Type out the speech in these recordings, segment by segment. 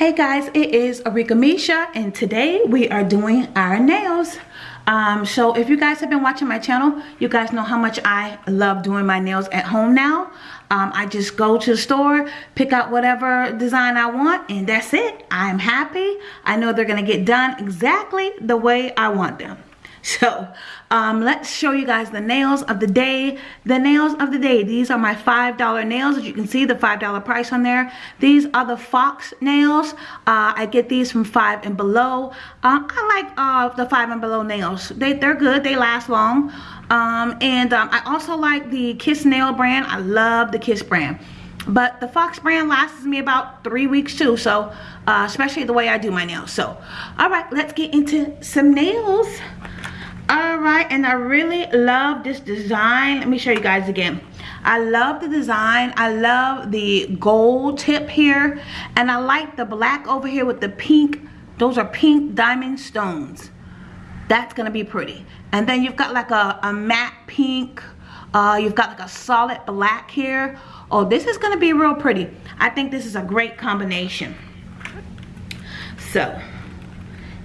Hey guys, it is Arika Misha and today we are doing our nails. Um, so if you guys have been watching my channel, you guys know how much I love doing my nails at home now. Um, I just go to the store, pick out whatever design I want, and that's it. I'm happy. I know they're going to get done exactly the way I want them. So um, let's show you guys the nails of the day. The nails of the day. These are my $5 nails. As you can see, the $5 price on there. These are the Fox nails. Uh, I get these from 5 and Below. Um, I like uh, the 5 and Below nails. They, they're good. They last long. Um, and um, I also like the Kiss Nail brand. I love the Kiss brand. But the Fox brand lasts me about three weeks too. So, uh, especially the way I do my nails. So, all right, let's get into some nails all right and i really love this design. Let me show you guys again. I love the design. I love the gold tip here and i like the black over here with the pink. Those are pink diamond stones. That's gonna be pretty. And then you've got like a, a matte pink uh, you've got like a solid black here. Oh this is gonna be real pretty. I think this is a great combination. So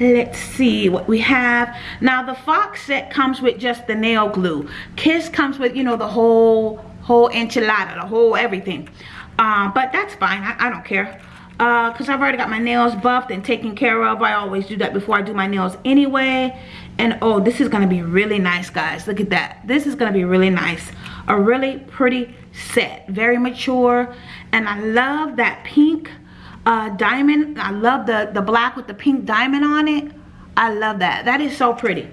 let's see what we have. Now the fox set comes with just the nail glue. Kiss comes with you know the whole whole enchilada the whole everything. Uh, but that's fine. I, I don't care. Because uh, I've already got my nails buffed and taken care of. I always do that before I do my nails anyway. And oh this is gonna be really nice guys. Look at that. This is gonna be really nice. A really pretty set. Very mature. And I love that pink uh, diamond. I love the, the black with the pink diamond on it. I love that. That is so pretty.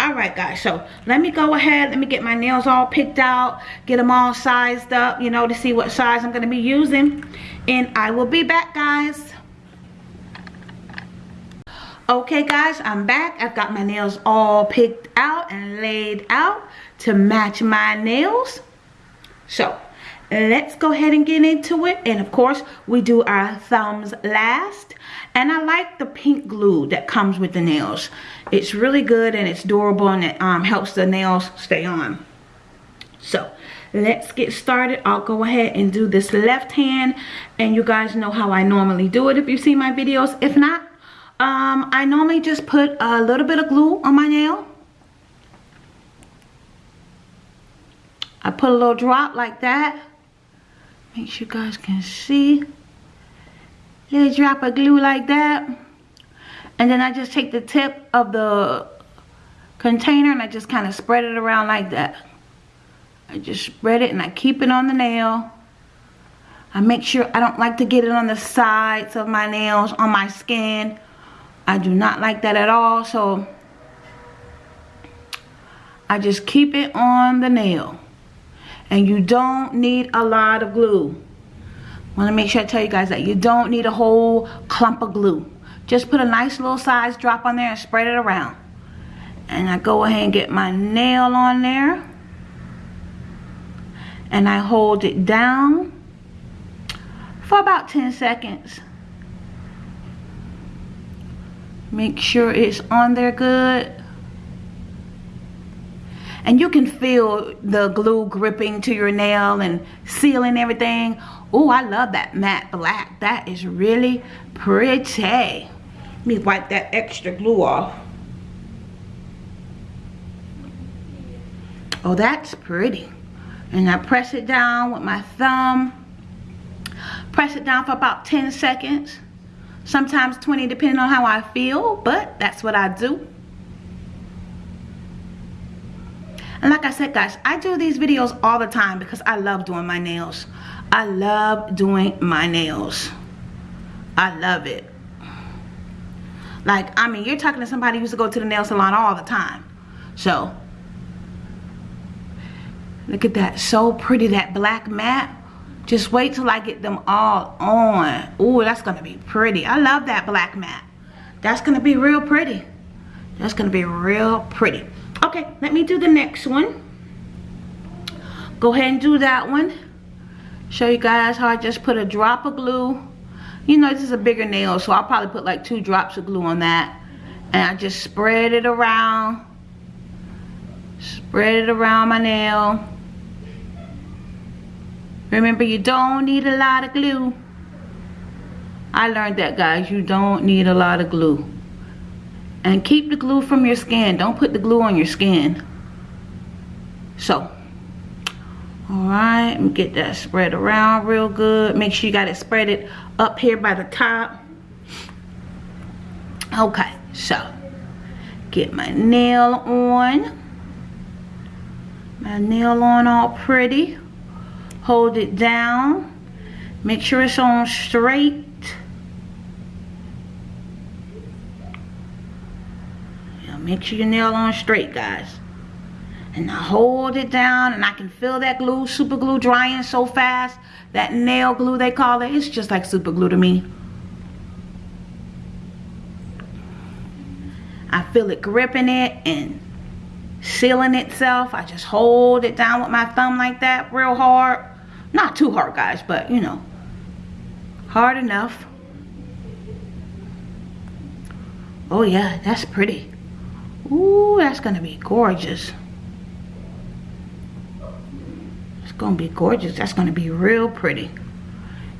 Alright guys, so let me go ahead, let me get my nails all picked out, get them all sized up, you know, to see what size I'm going to be using. And I will be back guys. Okay guys, I'm back. I've got my nails all picked out and laid out to match my nails. So, let's go ahead and get into it. And of course we do our thumbs last. And I like the pink glue that comes with the nails. It's really good and it's durable and it um, helps the nails stay on. So let's get started. I'll go ahead and do this left hand. And you guys know how I normally do it if you see my videos. If not um, I normally just put a little bit of glue on my nail. I put a little drop like that make sure you guys can see. Little drop of glue like that. And then I just take the tip of the container and I just kind of spread it around like that. I just spread it and I keep it on the nail. I make sure I don't like to get it on the sides of my nails on my skin. I do not like that at all so I just keep it on the nail and you don't need a lot of glue. I want to make sure I tell you guys that you don't need a whole clump of glue. Just put a nice little size drop on there and spread it around. And I go ahead and get my nail on there. And I hold it down for about 10 seconds. Make sure it's on there good and you can feel the glue gripping to your nail and sealing everything. Oh I love that matte black. That is really pretty. Let me wipe that extra glue off. Oh that's pretty. And I press it down with my thumb. Press it down for about 10 seconds sometimes 20 depending on how I feel but that's what I do And like I said, guys, I do these videos all the time because I love doing my nails. I love doing my nails. I love it. Like, I mean, you're talking to somebody who used to go to the nail salon all the time. So, look at that. So pretty, that black matte. Just wait till I get them all on. Ooh, that's going to be pretty. I love that black matte. That's going to be real pretty. That's going to be real pretty okay let me do the next one. Go ahead and do that one. Show you guys how I just put a drop of glue. You know this is a bigger nail so I'll probably put like two drops of glue on that. And I just spread it around. Spread it around my nail. Remember you don't need a lot of glue. I learned that guys, you don't need a lot of glue. And keep the glue from your skin. Don't put the glue on your skin. So, alright, get that spread around real good. Make sure you got it spread it up here by the top. Okay, so get my nail on. My nail on all pretty. Hold it down. Make sure it's on straight. Make sure your nail on straight, guys. And I hold it down and I can feel that glue, super glue drying so fast. That nail glue they call it. It's just like super glue to me. I feel it gripping it and sealing itself. I just hold it down with my thumb like that real hard. Not too hard, guys, but you know, hard enough. Oh yeah, that's pretty. Ooh, that's gonna be gorgeous. It's gonna be gorgeous. That's gonna be real pretty.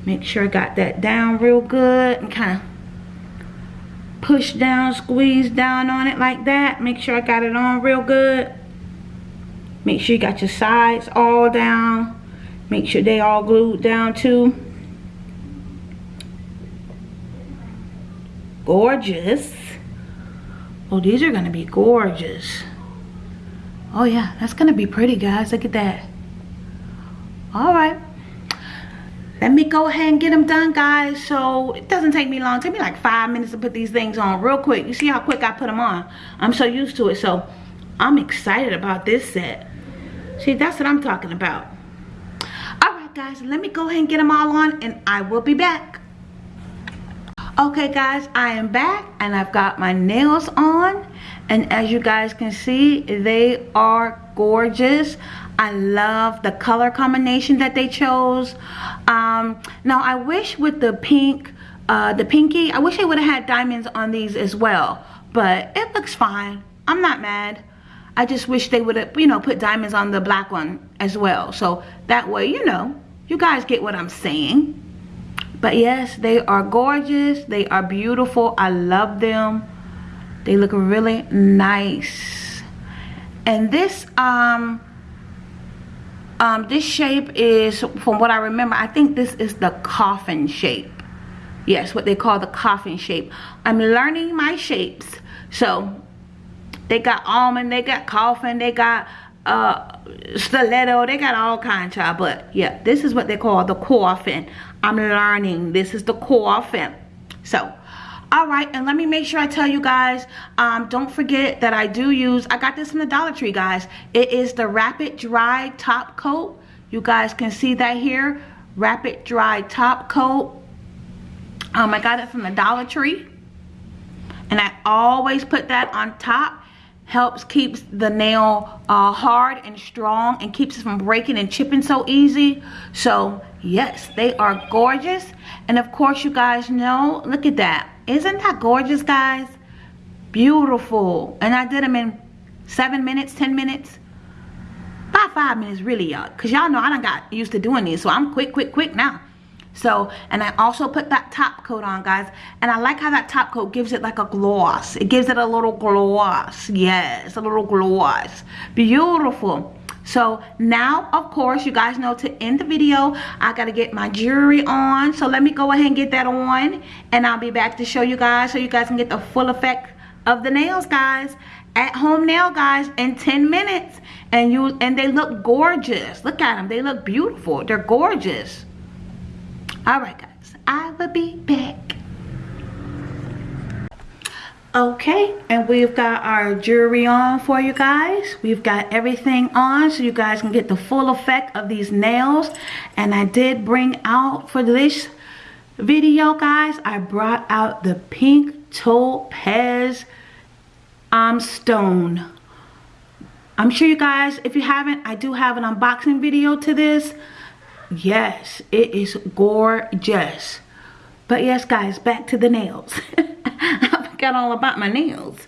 Make sure I got that down real good and kind of push down, squeeze down on it like that. Make sure I got it on real good. Make sure you got your sides all down. Make sure they all glued down too. Gorgeous. Oh, these are to be gorgeous. Oh yeah, that's to be pretty guys. Look at that. All right. Let me go ahead and get them done guys. So it doesn't take me long. Take me like five minutes to put these things on real quick. You see how quick I put them on. I'm so used to it. So I'm excited about this set. See, that's what I'm talking about. All right guys, let me go ahead and get them all on and I will be back. Okay guys, I am back and I've got my nails on and as you guys can see, they are gorgeous. I love the color combination that they chose. Um, now I wish with the pink, uh, the pinky, I wish they would have had diamonds on these as well. But it looks fine. I'm not mad. I just wish they would have, you know, put diamonds on the black one as well. So that way, you know, you guys get what I'm saying. But yes, they are gorgeous. They are beautiful. I love them. They look really nice. And this um um this shape is from what I remember, I think this is the coffin shape. Yes, what they call the coffin shape. I'm learning my shapes. So they got almond, they got coffin, they got uh stiletto they got all kinds of but yeah this is what they call the coffin i'm learning. This is the coffin so all right and let me make sure i tell you guys um don't forget that i do use i got this in the dollar tree guys. It is the rapid dry top coat. You guys can see that here. Rapid dry top coat. Um i got it from the dollar tree. And i always put that on top helps keeps the nail uh, hard and strong and keeps it from breaking and chipping so easy. So yes they are gorgeous. And of course you guys know look at that. Isn't that gorgeous guys? Beautiful. And I did them in seven minutes ten minutes. About five minutes really y'all. Because y'all know I don't got used to doing these. So I'm quick quick quick now so, and I also put that top coat on, guys. And I like how that top coat gives it like a gloss. It gives it a little gloss. Yes, a little gloss. Beautiful. So now, of course, you guys know to end the video, I got to get my jewelry on. So let me go ahead and get that on. And I'll be back to show you guys so you guys can get the full effect of the nails, guys. At home nail, guys, in 10 minutes. And you and they look gorgeous. Look at them. They look beautiful. They're gorgeous. Alright guys, I will be back. Okay, and we've got our jewelry on for you guys. We've got everything on so you guys can get the full effect of these nails. And I did bring out for this video, guys, I brought out the pink topaz um, stone. I'm sure you guys, if you haven't, I do have an unboxing video to this yes it is gorgeous but yes guys back to the nails i forgot all about my nails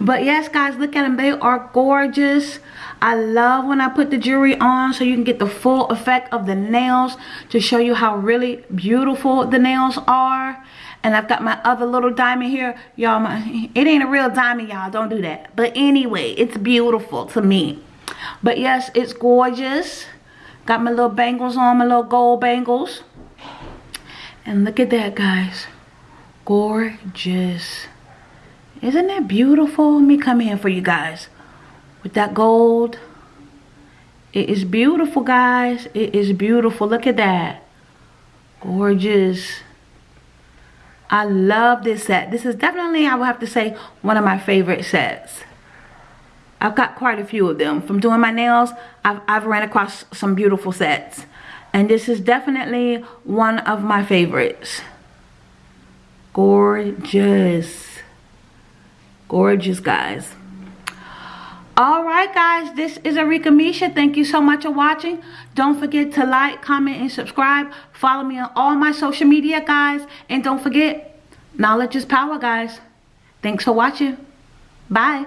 but yes guys look at them they are gorgeous i love when i put the jewelry on so you can get the full effect of the nails to show you how really beautiful the nails are And I've got my other little diamond here. Y'all, it ain't a real diamond, y'all. Don't do that. But anyway, it's beautiful to me. But yes, it's gorgeous. Got my little bangles on, my little gold bangles. And look at that, guys. Gorgeous. Isn't that beautiful? Let me come in for you guys. With that gold. It is beautiful, guys. It is beautiful. Look at that. Gorgeous. I love this set. This is definitely, I would have to say, one of my favorite sets. I've got quite a few of them. From doing my nails, I've, I've ran across some beautiful sets. And this is definitely one of my favorites. Gorgeous. Gorgeous, guys. Alright guys, this is Arika Misha. Thank you so much for watching. Don't forget to like, comment, and subscribe. Follow me on all my social media, guys. And don't forget, knowledge is power, guys. Thanks for watching. Bye.